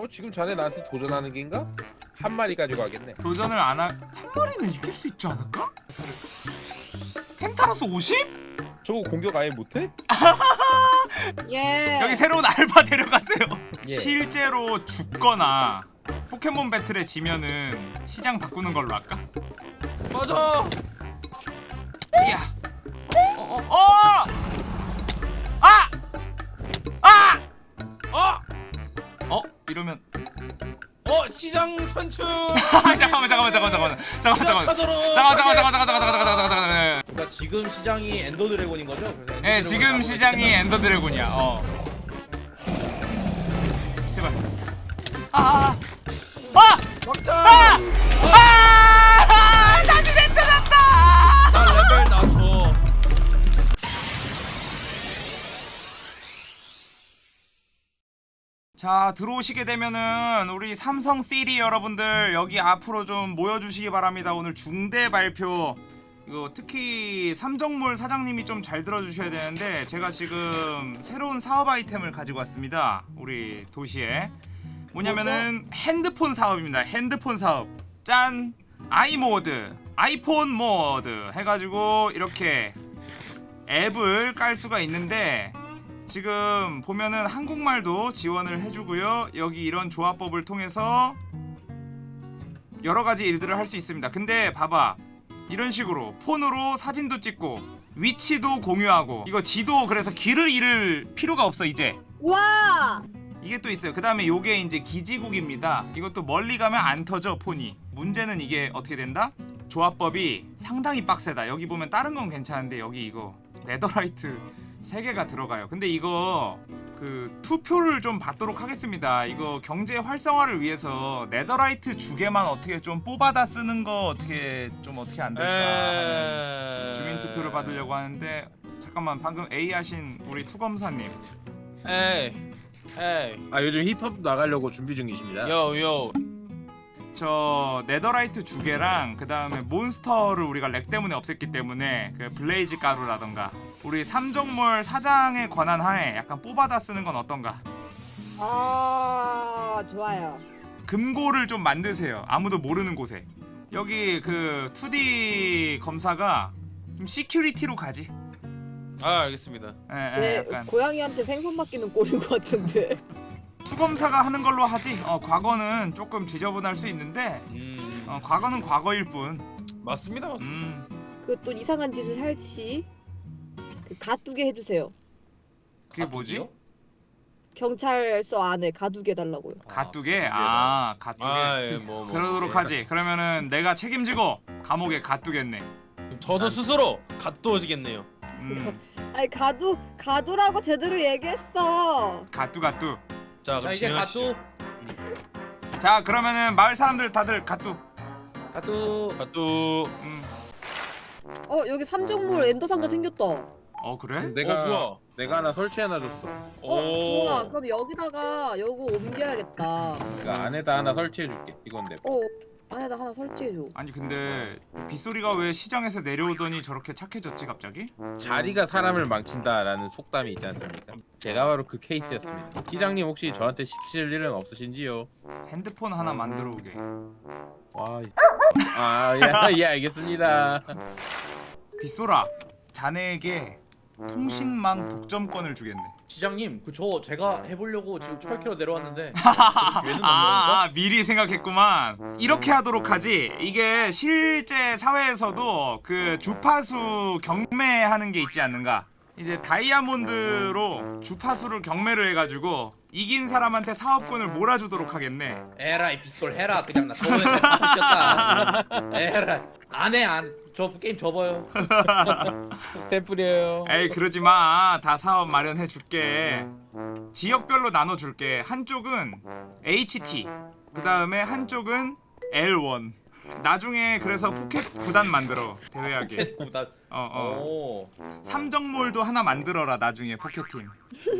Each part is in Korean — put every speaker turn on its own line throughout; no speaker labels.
어 지금 자네 나한테 도전하는 게인가? 한 마리 가지고 가겠네.
도전을 안 하... 한 마리는 이길 수 있지 않을까? 펜타로스 50?
저거 공격 아예 못해?
예.
여기 새로운 알바 데려가세요
예.
실제로 죽거나 포켓몬 배틀에 지면은 시장 바꾸는 걸로 할까?
맞아.
야. 어, 어, 어! 이러면
어 시장 선출.
잠깐만 잠깐만 잠깐만 잠깐만 잠깐만 잠깐만 잠깐만 잠깐만 잠깐만 잠깐만 잠깐만 잠깐만
그러니까 지금 시장이 Ender Dragon인 거죠?
예 지금 시장이 Ender Dragon이야 어 제발 아! 아! 아! 아! 자 들어오시게 되면은 우리 삼성 시리 여러분들 여기 앞으로 좀 모여주시기 바랍니다. 오늘 중대 발표. 이거 특히 삼정몰 사장님이 좀 잘 들어주셔야 되는데 제가 지금 새로운 사업 아이템을 가지고 왔습니다. 우리 도시에. 뭐냐면은 핸드폰 사업입니다. 핸드폰 사업. 짠. 아이모드. 아이폰 모드 해가지고 이렇게 앱을 깔 수가 있는데 지금 보면은 한국말도 지원을 해주고요. 여기 이런 조합법을 통해서 여러 가지 일들을 할 수 있습니다. 근데 봐봐. 이런 식으로 폰으로 사진도 찍고 위치도 공유하고 이거 지도 그래서 길을 잃을 필요가 없어 이제
와.
이게 또 있어요 그 다음에 요게 이제 기지국입니다 이것도 멀리 가면 안 터져 폰이 문제는 이게 어떻게 된다? 조합법이 상당히 빡세다 여기 보면 다른 건 괜찮은데 여기 이거 netherite 3개가 들어가요 근데 이거 그 투표를 좀 받도록 하겠습니다 이거 경제 활성화를 위해서 netherite 두 개만 어떻게 좀 뽑아다 쓰는 거 어떻게 좀 어떻게 안 될까 하는 주민 투표를 받으려고 하는데 잠깐만 방금 A 하신 우리 투검사님
에이. 에이.
아 요즘 힙합 나가려고 준비 중이십니다.
Yo yo.
저 netherite 두 개랑 그 다음에 몬스터를 우리가 lag 때문에 없앴기 때문에 그 blaze 가루라던가 우리 삼종몰 사장의 권한 하에 약간 뽑아다 쓰는 건 어떤가?
아 좋아요.
금고를 좀 만드세요. 아무도 모르는 곳에. 여기 그 2D 검사가 좀 security로 가지.
아 알겠습니다.
예, 예,
제
약간
고양이한테 생선 맡기는 꼴인 것 같은데.
투검사가 하는 걸로 하지. 어, 과거는 조금 지저분할 수 있는데
음
어, 과거는 과거일 뿐.
맞습니다 맞습니다.
음.
그또 이상한 짓을 할지 그 가두게 해주세요.
그게 뭐지?
경찰서 안에 가두게 해달라고요.
가뚜게? 아, 가뚜게.
아 예 뭐 뭐.
그러도록 하지. 그러면은 내가 책임지고 감옥에 가두겠네.
저도 스스로 갓도어지겠네요.
음,
아니 가두 가두라고 제대로 얘기했어.
가뚜 가뚜.
자자
그럼
이제
진행하시죠.
가뚜
자, 그러면은 마을 사람들 다들 가뚜.
가뚜
갓도.
음.
어 여기 삼정물 엔더 상자 생겼다.
어 그래?
내가
어 뭐야?
내가 하나 설치해놔 줬어.
어
오.
좋아. 그럼 여기다가 요거 옮겨야겠다.
내가 안에다 하나 설치해줄게. 이건 내. 거.
어 안에다 하나 설치해줘.
아니 근데 빗소리가 왜 시장에서 내려오더니 저렇게 착해졌지 갑자기?
자리가 사람을 망친다라는 속담이 있지 않습니까? 제가 바로 그 케이스였습니다. 시장님 혹시 저한테 시키실 일은 없으신지요?
핸드폰 하나 만들어 오게.
와. 이- 아, 예, 예, 알겠습니다.
빗소라, 자네에게 통신망 독점권을 주겠네.
시장님 그 저 제가 해보려고 지금 철캐로 내려왔는데. 얘는
아, 아, 미리 생각했구만. 이렇게 하도록 하지. 이게 실제 사회에서도 그 주파수 경매하는 게 있지 않는가? 이제 다이아몬드로 주파수를 경매를 해가지고 이긴 사람한테 사업권을 몰아주도록 하겠네.
에라이 빗솔 해라. 그냥 나 저번에 웃겼다. 에라이 안해 안 저 게임 접어요
템플이에요.
에이 그러지 마. 다 사업 마련해 줄게. 지역별로 나눠 줄게. 한쪽은 HT. 그 다음에 한쪽은 L1. 나중에 그래서 포켓 구단 만들어 대회하게.
포켓 구단
어어.
오
삼정몰도 하나 만들어라 나중에 포켓팀.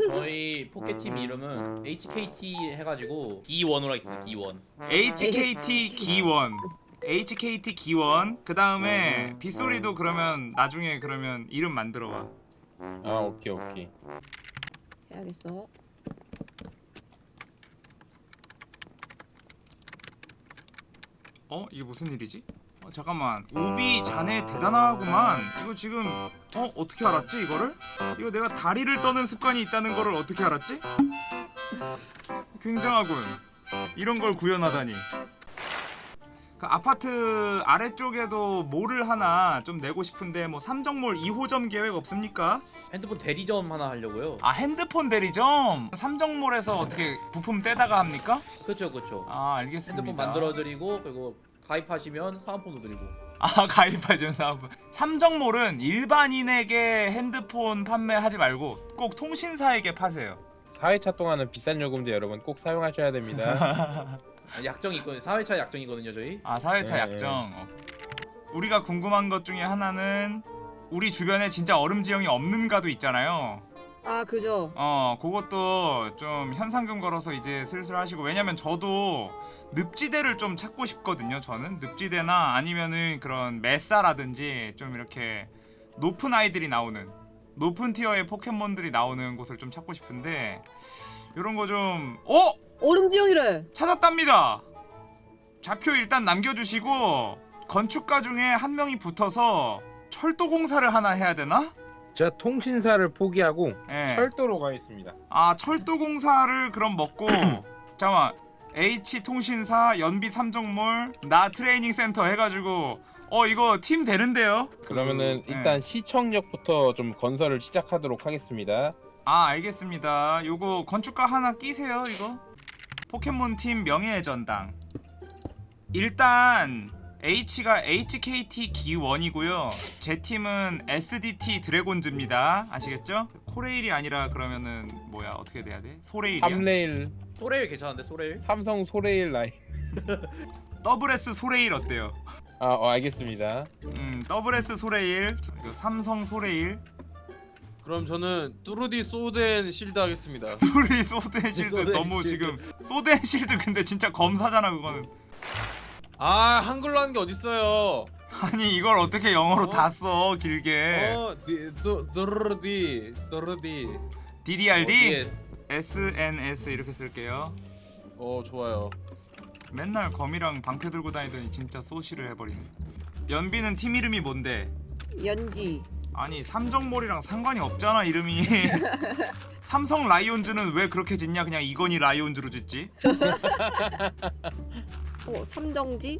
저희 포켓팀 이름은 HKT 해가지고 D1으로 하겠습니다 D1
HKT 기원. HKT 기원. 그 다음에 빗소리도 그러면 나중에 그러면 이름 만들어 와.
아, 오케이, 오케이.
해야겠어.
어 이게 무슨 일이지? 어, 잠깐만 우비 자네 대단하구만 이거 지금 어 어떻게 알았지 이거를? 이거 내가 다리를 떠는 습관이 있다는 거를 어떻게 알았지? 굉장하군 이런 걸 구현하다니 그 아파트 아래쪽에도 몰을 하나 좀 내고 싶은데 뭐 삼정몰 2호점 계획 없습니까?
핸드폰 대리점 하나 하려고요.
아 핸드폰 대리점 삼정몰에서 어떻게 부품 떼다가 합니까?
그렇죠, 그렇죠.
아 알겠습니다.
핸드폰 만들어 드리고 그리고 가입하시면 사은품도 드리고.
아 가입하죠 사업. 삼정몰은 일반인에게 핸드폰 판매하지 말고 꼭 통신사에게 파세요.
4회차 동안은 비싼 요금제 여러분 꼭 사용하셔야 됩니다.
약정이 있거든요. 4회차 약정이거든요, 저희.
아 사회차
네.
약정. 어. 우리가 궁금한 것 중에 하나는 우리 주변에 진짜 얼음 지형이 없는가도 있잖아요.
아 그죠.
어 그것도 좀 현상금 걸어서 이제 슬슬 하시고 왜냐면 저도 늪지대를 좀 찾고 싶거든요 저는 늪지대나 아니면은 그런 메사라든지 좀 이렇게 높은 아이들이 나오는 높은 티어의 포켓몬들이 나오는 곳을 좀 찾고 싶은데 이런 거 좀 어?
얼음 지형이래.
찾았답니다 좌표 일단 남겨주시고 건축가 중에 한 명이 붙어서 철도 공사를 하나 해야 되나?
제가 통신사를 포기하고
예.
철도로 가겠습니다.
아 철도 공사를 그럼 먹고 잠깐만 H 통신사 연비 삼정몰 나 트레이닝 센터 해가지고 어 이거 팀 되는데요?
그러면은
그,
일단
예.
시청역부터 좀 건설을 시작하도록 하겠습니다.
아 알겠습니다. 요거 건축가 하나 끼세요 이거 포켓몬 팀 명예의 전당 일단 H가 HKT 기원이고요. 제 팀은 SDT 드래곤즈입니다. 아시겠죠? 코레일이 아니라 그러면은 뭐야 어떻게 돼야 돼? 소레일이야?
3레일
소레일 괜찮은데 소레일?
삼성 소레일 라인.
더블 S 소레일 어때요?
아 어, 알겠습니다.
음 더블 S 소레일 삼성 소레일
그럼 저는 뚜루디 소덴 실드 하겠습니다.
둘이 소덴 실드
소덴
너무
실드.
지금 소덴 실드 근데 진짜 검사잖아 그거는
아 한글로 하는 게 어딨어요?
아니 이걸 어떻게 영어로
어?
다써 길게
어, 뚜, 뚜루디, 뚜루디.
DDRD
어디에
SNS 이렇게 쓸게요
어 좋아요.
맨날 검이랑 방패 들고 다니더니 진짜 소시를 해버리네 연비는 팀 이름이 뭔데?
연지.
아니 삼정몰이랑 상관이 없잖아 이름이 삼성 라이온즈는 왜 그렇게 짓냐 그냥 이건희 라이온즈로 짓지
어 삼정지.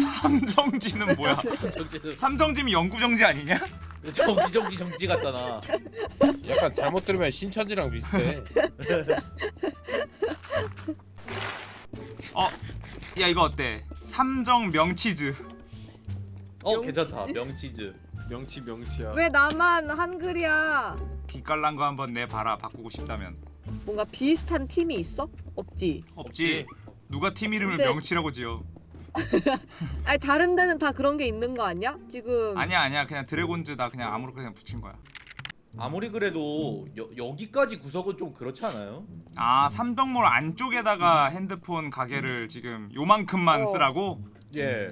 삼정지는 뭐야
정지
삼정지면 영구정지 아니냐?
정지 정지 정지 같잖아.
약간 잘못 들으면 신천지랑 비슷해.
어, 야 이거 어때? 삼정 명치즈.
어 괜찮다. 명치즈.
명치 명치야.
왜 나만 한글이야?
기깔난 거 한번 내봐라 바꾸고 싶다면.
뭔가 비슷한 팀이 있어? 없지.
없지. 누가 팀 이름을
근데-
명치라고 지어?
아니 다른 데는 다 그런 게 있는 거 아니야? 지금
아니야 아니야 그냥 드래곤즈 나 그냥 아무렇게나 그냥 붙인 거야.
아무리 그래도 여, 여기까지 구석은 좀 그렇지 않아요?
아 삼정몰 안쪽에다가 핸드폰 가게를 지금 요만큼만
어.
쓰라고?
예.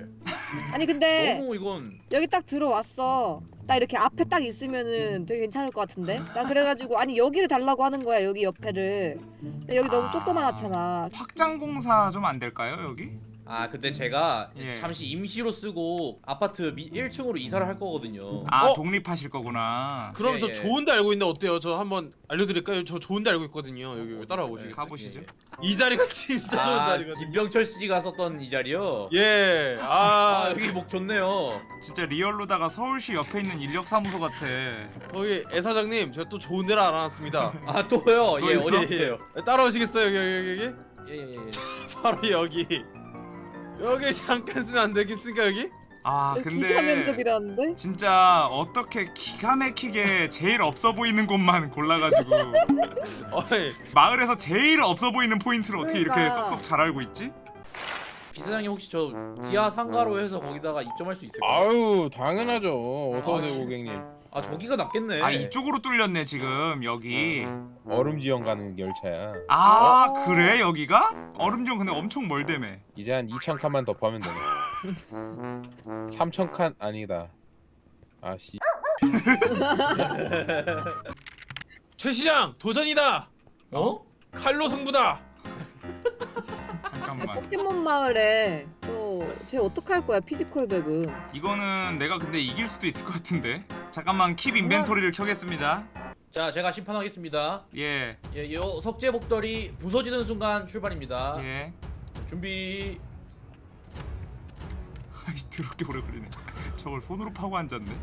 아니 근데
너무 이건
여기 딱 들어왔어. 딱 이렇게 앞에 딱 있으면은 되게 괜찮을 것 같은데? 나 그래가지고 아니 여기를 달라고 하는 거야 여기 옆에를. 근데 여기 너무
아.
조그만하잖아.
확장 공사 좀 안 될까요 여기?
아 근데 제가
예.
잠시 임시로 쓰고 아파트 미, 1층으로 이사를 할 거거든요.
아
어?
독립하실 거구나.
그럼
예,
저
예.
좋은데 알고 있는데 어때요? 저 한번 알려드릴까요? 저 좋은데 알고 있거든요. 여기 보시겠어요?
가보시죠.
예.
이 자리가 진짜 좋은
아
자리거든요.
김병철 씨가 썼던 이 자리요.
예.
아
아,
여기 목 좋네요.
진짜 real로다가 서울시 옆에 있는 인력사무소 같아.
거기 애 사장님 제가 또 좋은 데를 알아놨습니다.
아 또요?
또
예
있어?
어디예요?
따라오시겠어요? 여기 여기 여기?
예예예.
바로 여기. 여기 잠깐 쓰면 안 되겠습니까 여기?
아
여기
근데
기자 면접이라는데?
진짜 어떻게 기가 막히게 제일 없어 보이는 곳만 골라가지고
어이.
마을에서 제일 없어 보이는 포인트를 어떻게 이렇게
그러니까.
쏙쏙 잘 알고 있지?
비서장님 혹시 저 지하 상가로 해서 거기다가 입점할 수 있을까요?
아유 당연하죠. 어서
아,
오세요. 고객님.
아 저기가 낫겠네.
아 이쪽으로 뚫렸네 지금 여기
얼음 지형 가는 열차야.
아
어.
그래 여기가? 얼음정 근데 엄청 멀다며
이제 한 2천 칸만 더 파면 되네. 3천 칸 아니다. 아씨.
최 시장 도전이다.
어?
칼로 승부다.
잠깐만 잠깐만
포켓몬 마을에 저쟤 어떡할 거야 physical 백은
이거는 내가 근데 이길 수도 있을 것 같은데 잠깐만 keep inventory를 켜겠습니다.
자 제가 심판하겠습니다.
예.
예, 요 석재 벽돌이 부서지는 순간 출발입니다.
예.
준비.
아이씨 더럽게 오래 걸리네. 저걸 손으로 파고 앉았네.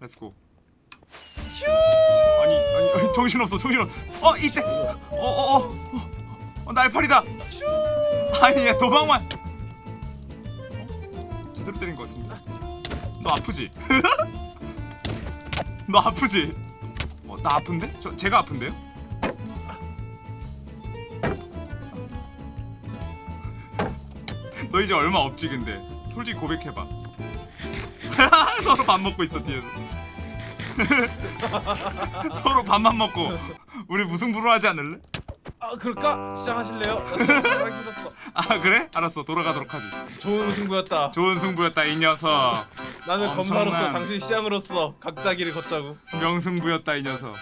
Let's go 아니 아니, 아니 정신없어 정신없어. 어 이때. 어어어 어, 어, 어, 날파리다. 아니 얘 도망만. 제대로 때린 것 같은데 너 아프지? 너 아프지? 어, 나 아픈데? 저 제가 아픈데요? 너 이제 얼마 없지 근데 솔직히 고백해봐 서로 밥 먹고 있어 뒤에서 서로 밥만 먹고 우리 무승부로 하지 않을래?
아 그럴까? 시작하실래요? 힘들었어.
아 그래? 알았어 돌아가도록 하지
좋은 승부였다.
좋은 승부였다 이 녀석
나는
엄청난-
검사로서 당신 시장으로서 각자 길을 걷자고.
명승부였다 이 녀석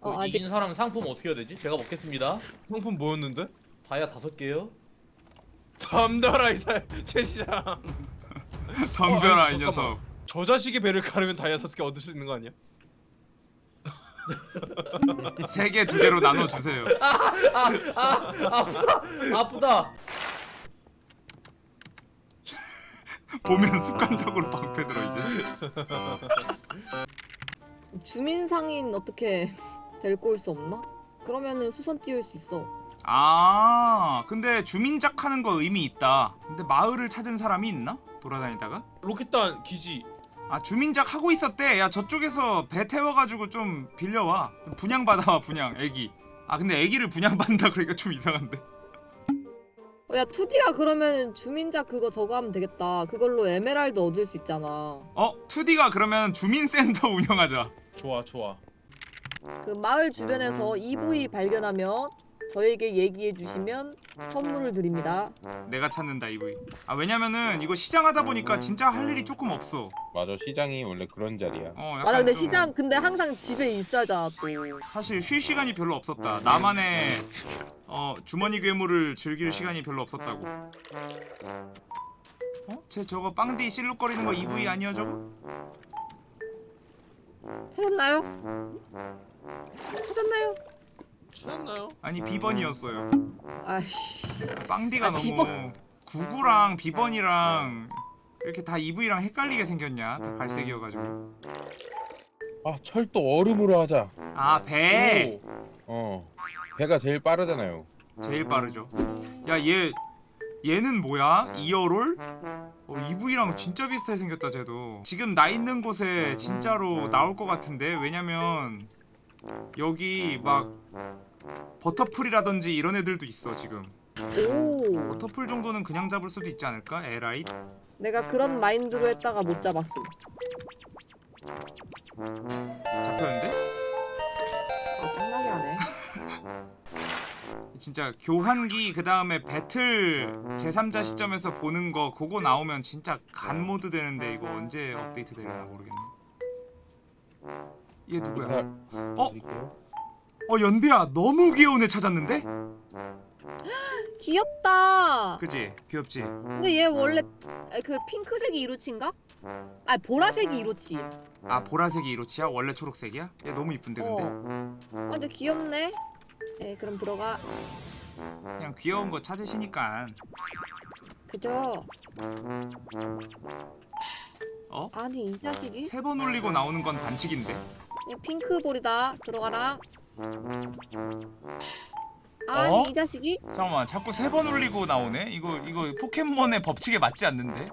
어그
아직
이긴 사람 상품 어떻게 해야 되지? 제가 먹겠습니다
상품 뭐였는데?
다이아 다섯 개요
덤벼라 이사 최 시장.
덤벼라
어, 아니,
이 녀석
저 자식의 배를 가르면 다이아 다섯 개 얻을 수 있는 거 아니야?
세 개 두 개로 나눠 주세요
아프다 아프다
보면 습관적으로 방패 들어 이제
주민 상인 어떻게 데리고 올 수 없나? 그러면은 수선 띄울 수 있어
아 근데 주민작 하는 거 의미 있다 근데 마을을 찾은 사람이 있나? 돌아다니다가?
로켓단 기지.
아 주민작 하고 있었대 야 저쪽에서 배 태워가지고 좀 빌려와 좀 분양받아와 분양 애기 아 근데 애기를 분양받는다 그러니까 좀 이상한데
어, 야 2D가 그러면 주민작 그거 저거 하면 되겠다 그걸로 에메랄드 얻을 수 있잖아
어? 2D가 그러면 주민센터 운영하자
좋아 좋아.
그 마을 주변에서 EV 발견하면 저에게 얘기해 주시면 선물을 드립니다
내가 찾는다 EV 아 왜냐면은 이거 시장 하다 보니까 진짜 할 일이 조금 없어
맞아 시장이 원래 그런 자리야.
어 약간
맞아 근데
좀
시장 근데 항상 집에 있어야잖아 또
사실 쉴 시간이 별로 없었다 나만의 어 주머니 괴물을 즐길 시간이 별로 없었다고 어? 쟤 저거 빵디 실룩거리는 거 EV 아니야 저거?
찾았나요? 찾았나요?
찾았나요?
아니 비번이었어요
아이씨
빵디가
아,
너무
비번.
구구랑 비번이랑 이렇게 다 EV랑 헷갈리게 생겼냐 다 갈색이어가지고
아 철도 얼음으로 하자.
아 배!
어 배가 제일 빠르잖아요.
제일 빠르죠 야얘 얘는 뭐야? 이어롤? 어, EV랑 진짜 비슷하게 생겼다 쟤도 지금 나 있는 곳에 진짜로 나올 것 같은데 왜냐면 여기 막 버터풀이라든지 이런 애들도 있어 지금
오
버터풀 정도는 그냥 잡을 수도 있지 않을까? 에라이?
내가 그런 마인드로 했다가 못 잡았음
잡혔는데?
아 짱나게 하네
진짜 교환기 그 다음에 배틀 제3자 시점에서 보는 거 그거 나오면 진짜 god mod 되는데 이거 언제 업데이트 되려나 모르겠네 얘 누구야? 어?
드릴게요.
어 연비야 너무 귀여운 애 찾았는데?
귀엽다
그지? 귀엽지?
근데 얘 원래 아, 그 핑크색이 이로치인가? 아 보라색이 이로치
아 보라색이 이로치야? 원래 초록색이야? 얘 너무 이쁜데 근데?
어. 아 근데 귀엽네 네 그럼 들어가
그냥 귀여운 거 찾으시니까
그죠?
어?
아니 이 자식이
세 번 올리고 나오는 건 반칙인데
얘 핑크볼이다. 들어가라. 아니
어?
이 자식이?
잠깐만 자꾸 세 번 올리고 나오네? 이거 이거 포켓몬의 법칙에 맞지 않는데?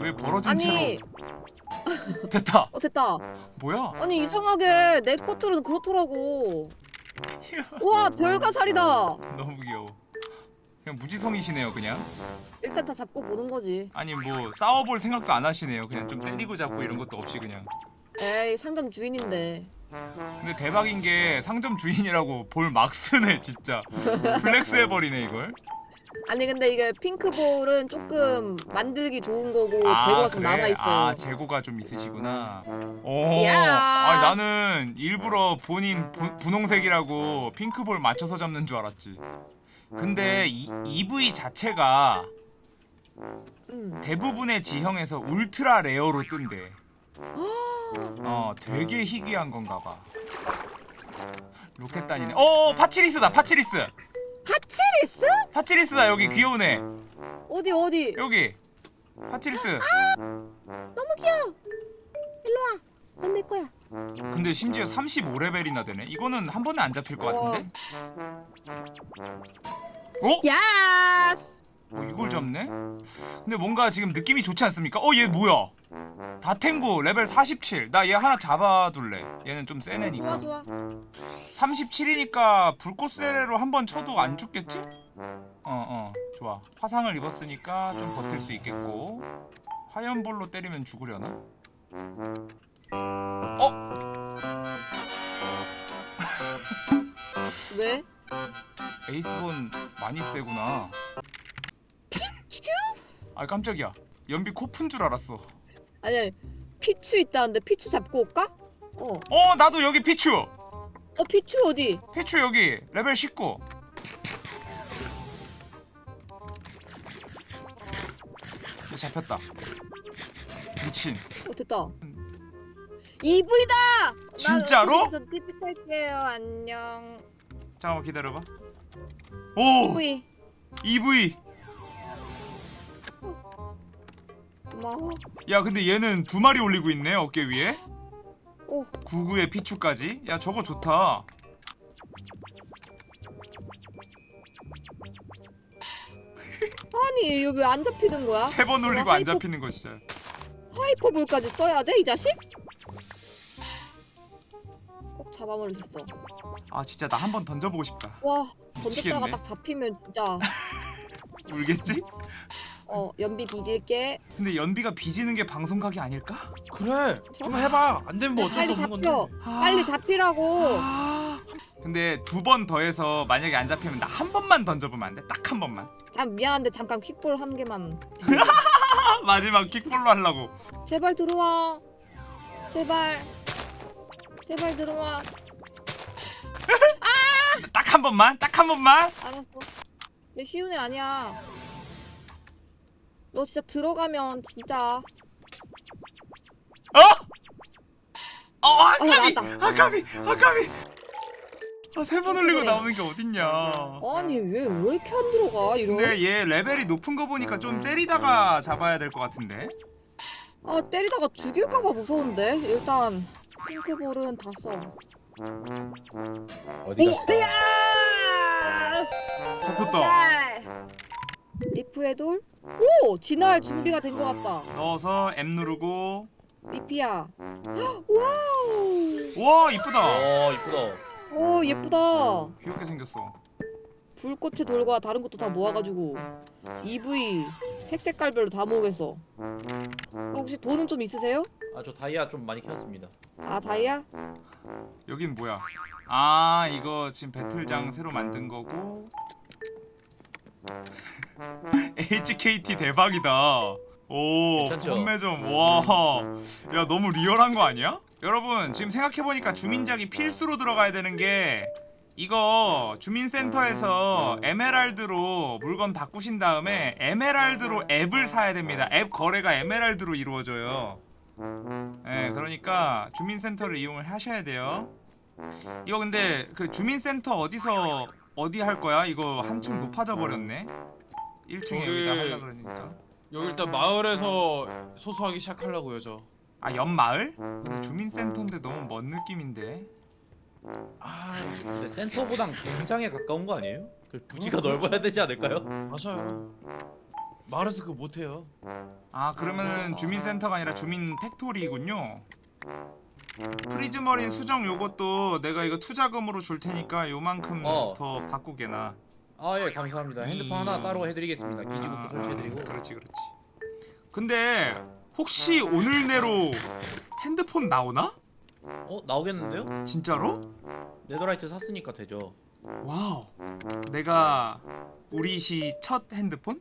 왜 벌어진
아니.
채로 됐다.
어 됐다.
뭐야?
아니 이상하게 내 것들은 그렇더라고. 우와 별가살이다.
너무 귀여워. 그냥 무지성이시네요 그냥.
일단 다 잡고 보는 거지.
아니 뭐 싸워볼 생각도 안 하시네요. 그냥 좀 때리고 잡고 이런 것도 없이 그냥
에이 상점 주인인데
근데 대박인 게 상점 주인이라고 볼 막 쓰네 진짜 flex 해버리네 이걸
아니 근데 이게 핑크볼은 조금 만들기 좋은 거고 재고가 좀 남아 있어요.
아 재고가 좀 있으시구나. 오.
야.
아니 나는 일부러 본인 부, 분홍색이라고 핑크볼 맞춰서 잡는 줄 알았지. 근데 이 이브이 자체가
음.
대부분의 지형에서 ultra rare로 뜬대. 어, 되게 희귀한 건가 봐. 로켓단이네. 어, 파치리스다. 파치리스.
파치리스?
파치리스다. 여기 귀여운 애.
어디 어디?
여기. 파치리스.
너무 귀여워. 일로 와. 넌 내 거야.
근데 심지어 35레벨이나 되네. 이거는 한 번에 안 잡힐 것 같은데? 어?
야!
어, 이걸 잡네? 근데 뭔가 지금 느낌이 좋지 않습니까? 어, 얘 뭐야? 다탱고 레벨 47. 나 얘 하나 잡아둘래. 얘는 좀센
좋아
애니까.
좋아.
37이니까 불꽃 세례로 한 번 쳐도 안 죽겠지? 어, 어. 좋아. 화상을 입었으니까 좀 버틸 수 있겠고. 화염볼로 때리면 죽으려나?
왜?
에이스번 많이 세구나. 아, 깜짝이야. 연비 코푼 줄 알았어.
아니 피추 있다는데 피추 잡고 올까? 어.
어, 나도 여기 피추.
어 피추 어디?
피추 여기 레벨 19. 얘 잡혔다. 미친.
어 됐다. 이브이다.
진짜로?
저 TP 탈게요. 안녕.
잠깐만 기다려봐. 오,
이브이.
이브이.
고마워.
야, 근데 얘는 두 마리 올리고 있네 어깨 위에.
오.
구구에 피추까지. 야, 저거 좋다.
아니 여기 왜안 잡히는 거야?
세 번 올리고
와,
안
hyper-
잡히는 거 진짜.
하이퍼볼까지 써야 돼 이 자식? 꼭 잡아버리셨어.
아, 진짜 나 한 번 던져보고 싶다.
와 던졌다가
미치겠네.
딱 잡히면 진짜
울겠지?
어 연비 빚을게.
근데 연비가 비지는 게 방송각이 아닐까?
그래. 한번 해봐. 안 되면 뭐 어쩔 수 없는. 건데.
빨리 잡히라고.
근데 두 번 더해서 만약에 안 잡히면 나 한 번만 던져보면 안 돼? 딱 한 번만.
참 미안한데 잠깐 퀵볼 한 개만.
아, 마지막 킥볼로 하려고.
제발 들어와. 제발. 제발 들어와.
딱한 번만, 딱 한 번만.
알았어. 내 쉬운 애 아니야. 너 진짜 들어가면 진짜.
어? 어, 아까비,
나왔다.
아까비, 아까비. 아, 세 번 올리고. 나오는 게 어딨냐.
아니 왜 왜 이렇게 안 들어가 이런?
근데 얘 레벨이 높은 거 보니까 좀 때리다가 잡아야 될 것 같은데.
아 때리다가 죽일까봐 무서운데 일단 핑크볼은 다 써.
어디 갔어?
잡혔다.
리프의 돌? 오 진화할 준비가 된 것 같다.
넣어서 M 누르고.
리피야. wow.
와, 이쁘다.
어 이쁘다.
오 예쁘다.
귀엽게 생겼어.
불꽃의 돌과 다른 것도 다 모아가지고 EV 색 색깔별로 다 모으겠어. 혹시 돈은 좀 있으세요?
아 저 다이아 좀 많이 키웠습니다.
아 다이아?
여긴 뭐야? 아, 이거 지금 배틀장 새로 만든 거고. HKT 대박이다. 오,
괜찮죠?
판매점. 와. 야, 너무 리얼한 거 아니야? 여러분, 지금 생각해 보니까 주민작이 필수로 들어가야 되는 게 이거 주민센터에서 에메랄드로 물건 바꾸신 다음에 에메랄드로 앱을 사야 됩니다. 앱 거래가 에메랄드로 이루어져요. 예, 그러니까 주민센터를 이용을 하셔야 돼요. 이거 근데 그 주민센터 어디서 어디 할 거야? 이거 한층 높아져 버렸네. 1층에
저기-
여기다 하려 그러니까.
여기 일단 마을에서 소소하게 시작하려고요, 저.
아, 옆마을? 근데 주민센터인데 너무 먼 느낌인데.
아,
근데 센터보단 굉장히 가까운 거 아니에요? 그 부지가
어, 그렇죠.
넓어야 되지 않을까요?
맞아요. 마을에서 그거 못 해요.
아, 그러면은 주민센터가 아니라 주민 factory군요. prismarine 수정 요것도 내가 이거 투자금으로 줄 테니까 요만큼
어.
더 바꾸게나.
아 예 감사합니다. 핸드폰 하나 따로 해드리겠습니다. 기지국도 설치해드리고.
아, 그렇지 그렇지 근데 혹시 오늘 내로 핸드폰 나오나?
어 나오겠는데요?
진짜로?
netherite 샀으니까 되죠.
wow. 내가 우리 시 첫 핸드폰?